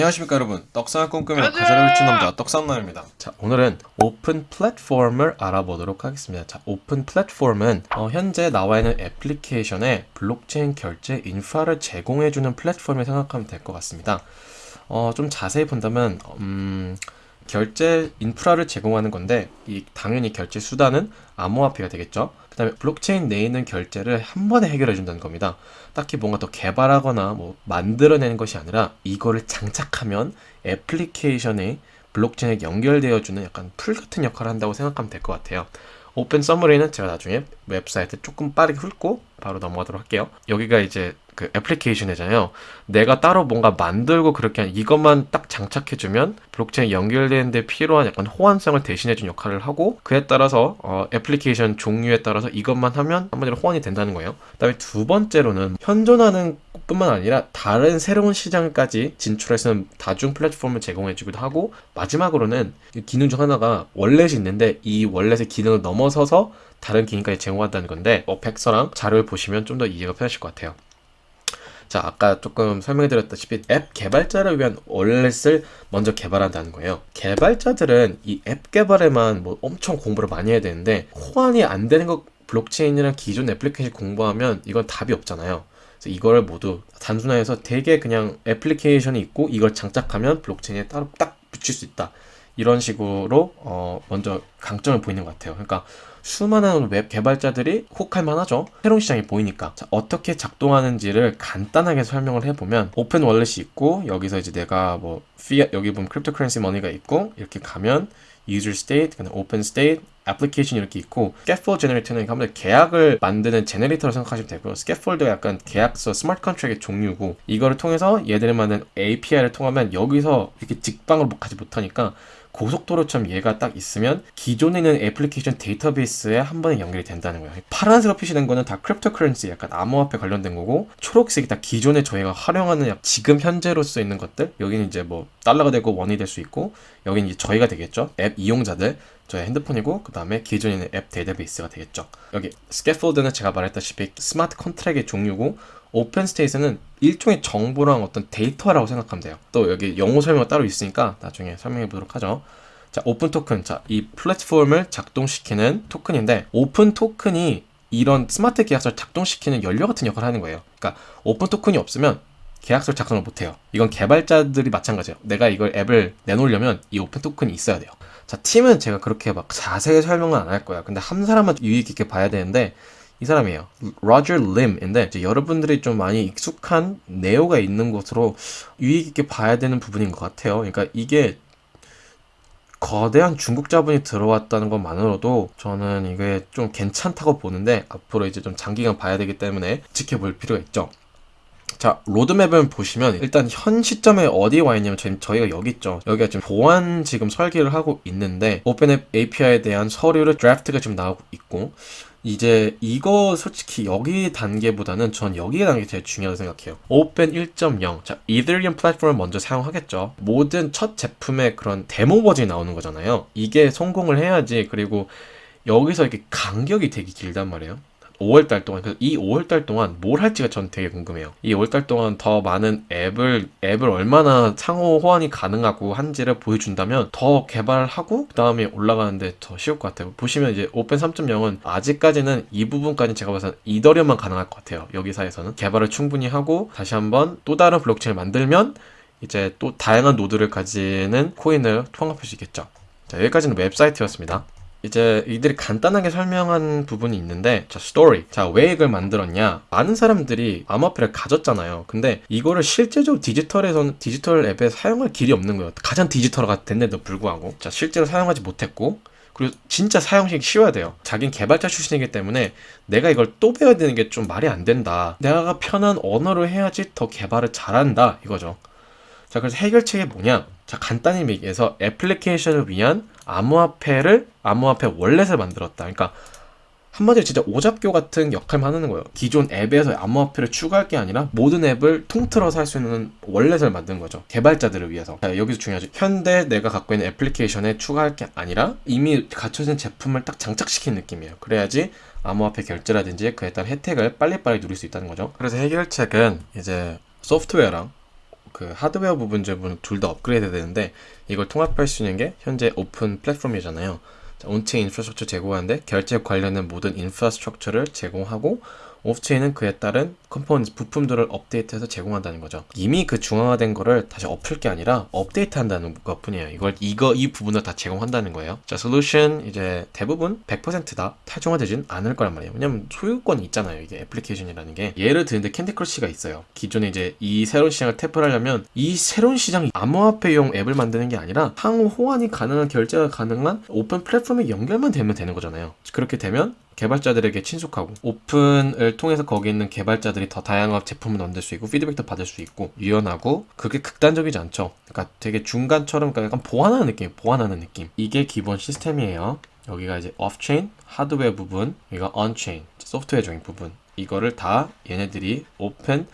안녕하십니까 여러분. 떡상을 꿈꾸며 가사를 훔친 남자 떡상남입니다. 자 오늘은 오픈 플랫폼을 알아보도록 하겠습니다. 자 오픈 플랫폼은 어, 현재 나와 있는 애플리케이션에 블록체인 결제 인프라를 제공해주는 플랫폼을 생각하면 될 것 같습니다. 어, 좀 자세히 본다면 음, 결제 인프라를 제공하는 건데 이 당연히 결제 수단은 암호화폐가 되겠죠 그 다음에 블록체인 내에 있는 결제를 한 번에 해결해 준다는 겁니다. 딱히 뭔가 더 개발하거나 뭐 만들어내는 것이 아니라 이거를 장착하면 애플리케이션에 블록체인에 연결되어주는 약간 풀 같은 역할을 한다고 생각하면 될 것 같아요. 오픈 summary는 제가 나중에 웹사이트 조금 빠르게 훑고 바로 넘어가도록 할게요. 여기가 이제 그 애플리케이션이잖아요. 내가 따로 뭔가 만들고 그렇게 이것만 딱 장착해주면 블록체인 연결되는데 필요한 약간 호환성을 대신해준 역할을 하고 그에 따라서 어, 애플리케이션 종류에 따라서 이것만 하면 한마디로 호환이 된다는 거예요. 그 다음에 두 번째로는 현존하는 뿐만 아니라 다른 새로운 시장까지 진출해서 다중 플랫폼을 제공해주기도 하고 마지막으로는 기능 중 하나가 wallet이 있는데 이 wallet의 기능을 넘어서서 다른 기능까지 제공한다는 건데 어, 백서랑 자료를 보시면 좀 더 이해가 편하실 것 같아요 자 아까 조금 설명해드렸다시피 앱 개발자를 위한 wallet을 먼저 개발한다는 거예요. 개발자들은 이 앱 개발에만 뭐 엄청 공부를 많이 해야 되는데 호환이 안 되는 것 블록체인이랑 기존 애플리케이션 공부하면 이건 답이 없잖아요. 이거를 모두 단순화해서 되게 그냥 애플리케이션이 있고 이걸 장착하면 블록체인에 따로 딱 붙일 수 있다. 이런 식으로 어 먼저 강점을 보이는 것 같아요. 그러니까 수많은 웹 개발자들이 혹할 만하죠 새로운 시장이 보이니까 자, 어떻게 작동하는지를 간단하게 설명을 해보면 오픈 wallet이 있고 여기서 이제 내가 뭐 피아 여기 보면 cryptocurrency money가 있고 이렇게 가면 user state, open state, 애플리케이션 이렇게 있고 scaffold generator는 한번 계약을 만드는 generator로 생각하시면 되고요. scaffold가 약간 계약서 smart contract의 종류고 이거를 통해서 얘들을 만든 API를 통하면 여기서 이렇게 직방으로 가지 못하니까 고속도로처럼 얘가 딱 있으면 기존에 있는 애플리케이션 데이터베이스에 한 번에 연결이 된다는 거예요. 파란색으로 표시된 거는 다 cryptocurrency 약간 암호화폐 관련된 거고 초록색이 다 기존에 저희가 활용하는 지금 현재로서 있는 것들 여기는 이제 뭐 달러가 되고 원이 될 수 있고 여기는 이제 저희가 되겠죠. 앱 이용자들 저희 핸드폰이고 그 다음에 기존에 있는 앱 데이터베이스가 되겠죠. 여기 scaffold는 제가 말했다시피 smart contract의 종류고 open state는 일종의 정보랑 어떤 데이터라고 생각하면 돼요. 또 여기 영어 설명이 따로 있으니까 나중에 설명해 보도록 하죠. 자, 오픈 토큰. 자, 이 플랫폼을 작동시키는 토큰인데 오픈 토큰이 이런 스마트 계약서를 작동시키는 연료 같은 역할을 하는 거예요. 그러니까 오픈 토큰이 없으면 계약서를 작성을 못해요. 이건 개발자들이 마찬가지예요. 내가 이걸 앱을 내놓으려면 이 오픈 토큰이 있어야 돼요. 자, 팀은 제가 그렇게 막 자세히 설명은 안 할 거야. 근데 한 사람만 유의 있게 봐야 되는데 이 사람이에요. 로저 림인데 여러분들이 좀 많이 익숙한 네오가 있는 곳으로 유익 있게 봐야 되는 부분인 것 같아요. 그러니까 이게 거대한 중국 자본이 들어왔다는 것만으로도 저는 이게 좀 괜찮다고 보는데 앞으로 이제 좀 장기간 봐야 되기 때문에 지켜볼 필요가 있죠. 자 로드맵을 보시면 일단 현 시점에 어디에 와 있냐면 저희가 여기 있죠 여기가 지금 보안 지금 설계를 하고 있는데 오픈앱 API에 대한 서류를 드래프트가 지금 나오고 있고 이제 이거 솔직히 여기 단계보다는 전 여기 단계 제일 중요하다고 생각해요. 오pen 1.0. 자, 이더리움 플랫폼을 먼저 사용하겠죠. 모든 첫 제품의 그런 데모 버전이 나오는 거잖아요. 이게 성공을 해야지 그리고 여기서 이렇게 간격이 되게 길단 말이에요. 5월달 동안 이 5월달 동안 뭘 할지가 전 되게 궁금해요. 이 5월달 동안 더 많은 앱을 앱을 얼마나 상호 호환이 가능하고 한지를 보여준다면 더 개발하고 그 다음에 올라가는데 더 쉬울 것 같아요. 보시면 이제 오픈 3.0은 아직까지는 이 부분까지 제가 봐서 이더리움만 가능할 것 같아요. 여기사에서는 개발을 충분히 하고 다시 한번 또 다른 블록체인을 만들면 이제 또 다양한 노드를 가지는 코인을 통합할 수 있겠죠. 자 여기까지는 웹사이트였습니다. 이제 이들이 간단하게 설명한 부분이 있는데 자 스토리 자왜 이걸 만들었냐? 많은 사람들이 암호화폐를 가졌잖아요. 근데 이거를 실제적으로 디지털에서는 디지털 앱에 사용할 길이 없는 거예요. 가장 디지털화가 됐는데도 불구하고. 자 실제로 사용하지 못했고 그리고 진짜 사용식이 쉬워야 돼요. 자긴 개발자 출신이기 때문에 내가 이걸 또 배워야 되는 게 좀 말이 안 된다. 내가 편한 언어로 해야지 더 개발을 잘한다. 이거죠. 자 그래서 해결책이 뭐냐 자 간단히 얘기해서 애플리케이션을 위한 암호화폐를 암호화폐 월렛을 만들었다. 그러니까 한마디로 진짜 오잡교 같은 역할만 하는 거예요. 기존 앱에서 암호화폐를 추가할 게 아니라 모든 앱을 통틀어서 할 수 있는 월렛을 만든 거죠. 개발자들을 위해서. 자, 여기서 중요하죠. 현대 내가 갖고 있는 애플리케이션에 추가할 게 아니라 이미 갖춰진 제품을 딱 장착시킨 느낌이에요. 그래야지 암호화폐 결제라든지 그에 따른 혜택을 빨리빨리 누릴 수 있다는 거죠. 그래서 해결책은 이제 소프트웨어랑 그 하드웨어 부분 부분 둘 다 업그레이드 되는데 이걸 통합할 수 있는 게 현재 오픈 플랫폼이잖아요. on-chain infrastructure 제공하는데 결제 관련된 모든 infrastructure를 제공하고 off-chain은 그에 따른 component 부품들을 업데이트해서 제공한다는 거죠. 이미 그 중앙화된 거를 다시 엎을 게 아니라 업데이트 한다는 것 뿐이에요. 이걸 이거 이 부분을 다 제공한다는 거예요. 자, 솔루션 이제 대부분 100%다 탈중앙화되진 않을 거란 말이에요. 왜냐면 소유권이 있잖아요. 이게 애플리케이션이라는 게 예를 드는데 캔디 크러쉬가 있어요. 기존에 이제 이 새로운 시장을 tap을 하려면 이 새로운 시장이 암호화폐용 앱을 만드는 게 아니라 상호 호환이 가능한 결제가 가능한 오픈 플랫폼에 연결만 되면 되는 거잖아요. 그렇게 되면 개발자들에게 친숙하고 오픈을 통해서 거기 있는 개발자들이 더 다양한 제품을 만들 수 있고 피드백도 받을 수 있고 유연하고 그게 극단적이지 않죠. 그러니까 되게 중간처럼 그러니까 약간 보완하는 느낌, 보완하는 느낌. 이게 기본 시스템이에요. 여기가 이제 off-chain 하드웨어 부분, 여기가 on-chain 소프트웨어적인 부분. 이거를 다 얘네들이 오픈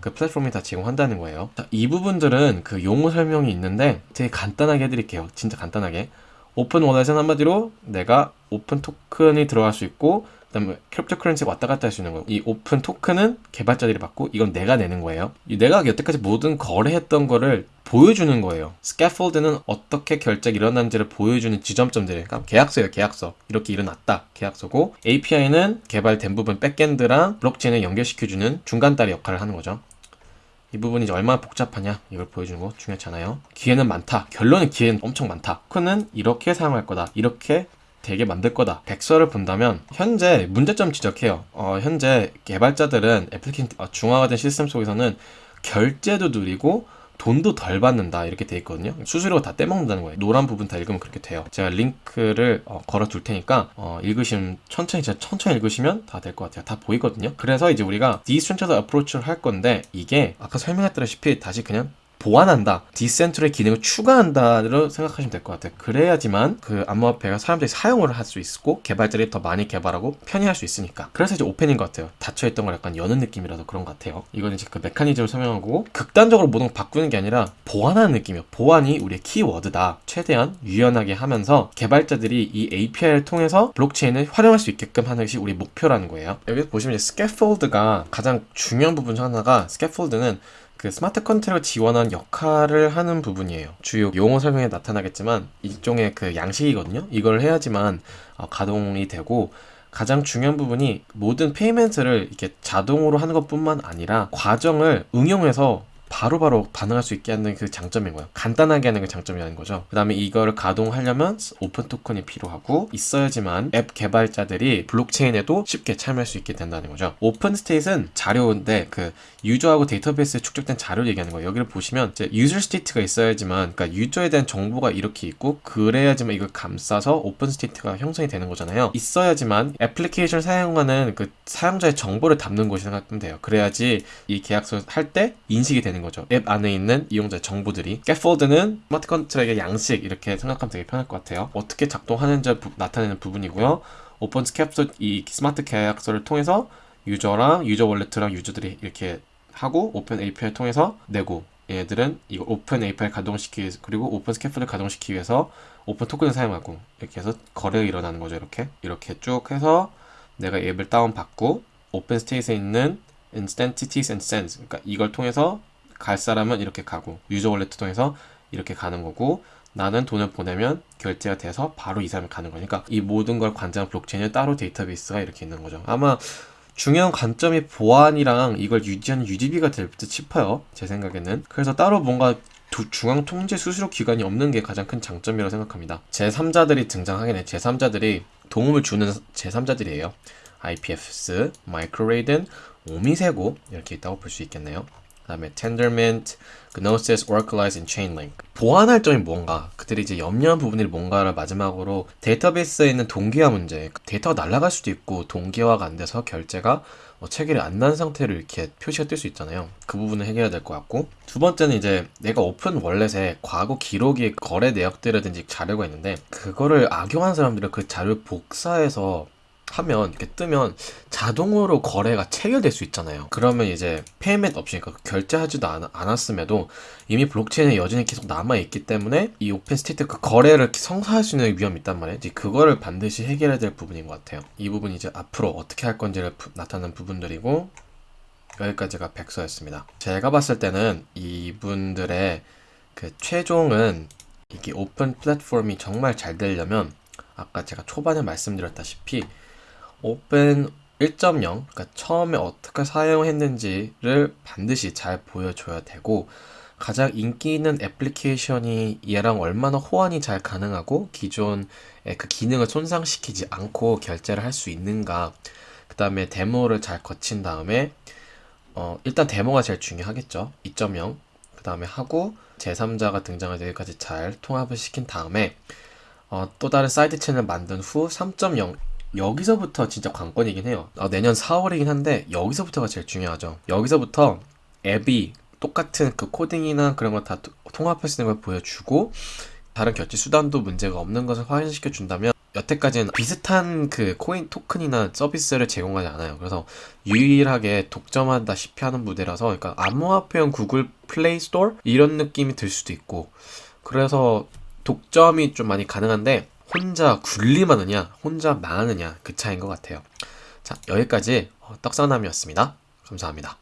그 플랫폼이 다 제공한다는 거예요. 자, 이 부분들은 그 용어 설명이 있는데 되게 간단하게 해드릴게요. 진짜 간단하게. 오픈 wallet은 한마디로 내가 오픈 토큰이 들어갈 수 있고 그 다음에 cryptocurrency가 왔다 갔다 할 수 있는 거예요. 이 오픈 토큰은 개발자들이 받고 이건 내가 내는 거예요. 내가 여태까지 모든 거래했던 거를 보여주는 거예요. scaffold는 어떻게 결제가 일어난지를 보여주는 지점점들, 그러니까 계약서예요, 계약서. 이렇게 일어났다, 계약서고 API는 개발된 부분 backend랑 블록체인을 연결시켜주는 중간다리 역할을 하는 거죠. 이 부분이 이제 얼마나 복잡하냐 이걸 보여주는 거 중요하잖아요. 기회는 많다. 결론은 기회는 엄청 많다. 토큰은 이렇게 사용할 거다. 이렇게 되게 만들 거다. 백서를 본다면 현재 문제점 지적해요. 어, 현재 개발자들은 애플리케이션 어, 중앙화된 시스템 속에서는 결제도 누리고 돈도 덜 받는다 이렇게 돼 있거든요. 수수료가 다 떼먹는다는 거예요. 노란 부분 다 읽으면 그렇게 돼요. 제가 링크를 어, 걸어 둘 테니까 어, 읽으시면 천천히 진짜 천천히 읽으시면 다 될 것 같아요. 다 보이거든요. 그래서 이제 우리가 decentralized approach를 할 건데 이게 아까 설명했다시피 다시 그냥 보완한다, decent의 기능을 추가한다로 생각하시면 될 것 같아요. 그래야지만 그 암호화폐가 사람들이 사용을 할 수 있고 개발자들이 더 많이 개발하고 편의할 수 있으니까. 그래서 이제 오픈인 것 같아요. 닫혀있던 걸 약간 여는 느낌이라서 그런 것 같아요. 이건 이제 그 메커니즘을 설명하고 극단적으로 모든 걸 바꾸는 게 아니라 보완하는 느낌이에요. 보완이 우리의 키워드다. 최대한 유연하게 하면서 개발자들이 이 API를 통해서 블록체인을 활용할 수 있게끔 하는 것이 우리 목표라는 거예요. 여기서 보시면 이제 scaffold가 가장 중요한 부분 중 하나가 scaffold는 그 smart contract 지원한 역할을 하는 부분이에요. 주요 용어 설명에 나타나겠지만 일종의 그 양식이거든요. 이걸 해야지만 어, 가동이 되고 가장 중요한 부분이 모든 payment를 이렇게 자동으로 하는 것뿐만 아니라 과정을 응용해서 바로바로 바로 반응할 수 있게 하는 그 장점인 거예요. 간단하게 하는 게 장점이라는 거죠. 그 다음에 이거를 가동하려면 오픈 토큰이 필요하고 있어야지만 앱 개발자들이 블록체인에도 쉽게 참여할 수 있게 된다는 거죠. 오픈 state는 자료인데 그 유저하고 데이터베이스에 축적된 자료를 얘기하는 거예요. 여기를 보시면 이제 유저 state가 있어야지만 그러니까 유저에 대한 정보가 이렇게 있고 그래야지만 이걸 감싸서 오픈 state가 형성이 되는 거잖아요. 있어야지만 애플리케이션 사용하는 그 사용자의 정보를 담는 곳이 생각하면 돼요. 그래야지 이 계약서 할 때 인식이 되는 거죠. 앱 안에 있는 이용자 정보들이. scaffold는 smart contract의 양식 이렇게 생각하면 되게 편할 것 같아요. 어떻게 작동하는지 부, 나타내는 부분이고요. 오픈 스캡스 이 스마트 계약서를 통해서 유저랑 유저 월렛이랑 유저들이 이렇게 하고 오픈 API 를 통해서 내고 얘들은 이거 오픈 API 가동시키기 위해서 그리고 오픈 스캐프를 가동시키기 위해서 오픈 토큰을 사용하고 이렇게 해서 거래가 일어나는 거죠 이렇게 이렇게 쭉 해서 내가 앱을 다운받고 오픈 스테이트에 있는 and sends 그러니까 이걸 통해서 갈 사람은 이렇게 가고 유저 월렛 통해서 이렇게 가는 거고 나는 돈을 보내면 결제가 돼서 바로 이 사람이 가는 거니까 이 모든 걸 관장한 블록체인에 따로 데이터베이스가 이렇게 있는 거죠 아마 중요한 관점이 보안이랑 이걸 유지하는 유지비가 될 듯 싶어요. 제 생각에는. 그래서 따로 뭔가 중앙 통제 수수료 기관이 없는 게 가장 큰 장점이라고 생각합니다. 제3자들이 등장하긴 해. 제3자들이 도움을 주는 제3자들이에요. IPFS, 마이크로레이든, 오미세고 이렇게 있다고 볼 수 있겠네요. 그 다음에 tendermint, gnosis, oraclize, and chainlink 보완할 점이 뭔가? 그들이 이제 염려한 부분이 뭔가를 마지막으로 데이터베이스에 있는 동기화 문제 데이터가 날아갈 수도 있고 동기화가 안 돼서 결제가 뭐 체결이 안 난 상태로 이렇게 표시가 뜰 수 있잖아요. 그 부분을 해결해야 될 것 같고. 두 번째는 이제 내가 오픈 월렛에 과거 기록이 거래 내역들이라든지 자료가 있는데 그거를 악용한 사람들은 그 자료를 복사해서 하면 이렇게 뜨면 자동으로 거래가 체결될 수 있잖아요. 그러면 이제 payment 없이 그러니까 결제하지도 않, 않았음에도 이미 블록체인에 여전히 계속 남아 있기 때문에 이 오픈 state 그 거래를 성사할 수 있는 위험이 있단 말이에요. 그거를 반드시 해결해야 될 부분인 것 같아요. 이 부분이 이제 앞으로 어떻게 할 건지를 부, 나타낸 부분들이고 여기까지가 백서였습니다. 제가 봤을 때는 이분들의 그 최종은 이게 오픈 플랫폼이 정말 잘 되려면 아까 제가 초반에 말씀드렸다시피 오픈 1.0 그러니까 처음에 어떻게 사용했는지를 반드시 잘 보여줘야 되고 가장 인기 있는 애플리케이션이 얘랑 얼마나 호환이 잘 가능하고 기존의 그 기능을 손상시키지 않고 결제를 할 수 있는가. 그 다음에 데모를 잘 거친 다음에 어, 일단 데모가 제일 중요하겠죠. 2.0 그 다음에 하고 제3자가 등장할 때까지 잘 통합을 시킨 다음에 어, 또 다른 side chain 만든 후 3.0 여기서부터 진짜 관건이긴 해요. 어, 내년 4월이긴 한데 여기서부터가 제일 중요하죠. 여기서부터 앱이 똑같은 그 코딩이나 그런 거 다 통합할 수 있는 걸 보여주고 다른 결제 수단도 문제가 없는 것을 확인시켜 준다면 여태까지는 비슷한 그 코인 토큰이나 서비스를 제공하지 않아요. 그래서 유일하게 독점한다시피 하는 무대라서 그러니까 암호화폐용 구글 플레이 스토어 이런 느낌이 들 수도 있고 그래서 독점이 좀 많이 가능한데 혼자 군림하느냐 혼자 망하느냐 그 차이인 것 같아요. 자 여기까지 어, 떡상남이었습니다. 감사합니다.